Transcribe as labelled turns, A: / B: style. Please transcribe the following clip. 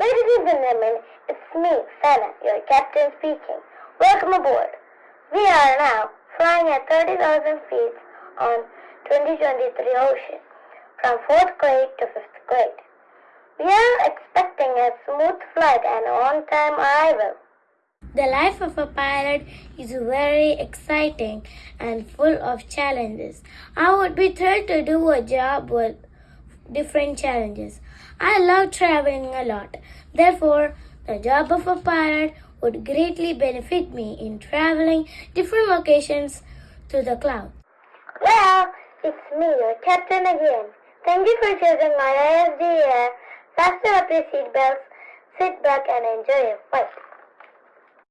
A: Ladies and gentlemen, it's me, Sana, your captain speaking. Welcome aboard. We are now flying at 30,000 feet on 2023 ocean, from 4th grade to 5th grade. We are expecting a smooth flight and on-time arrival.
B: The life of a pilot is very exciting and full of challenges. I would be thrilled to do a job with different challenges. I love traveling a lot. Therefore, the job of a pilot would greatly benefit me in traveling different locations to the clouds.
A: Well, it's me, your captain again. Thank you for choosing my ISD air. Fasten up your seatbelts, sit back and enjoy your flight.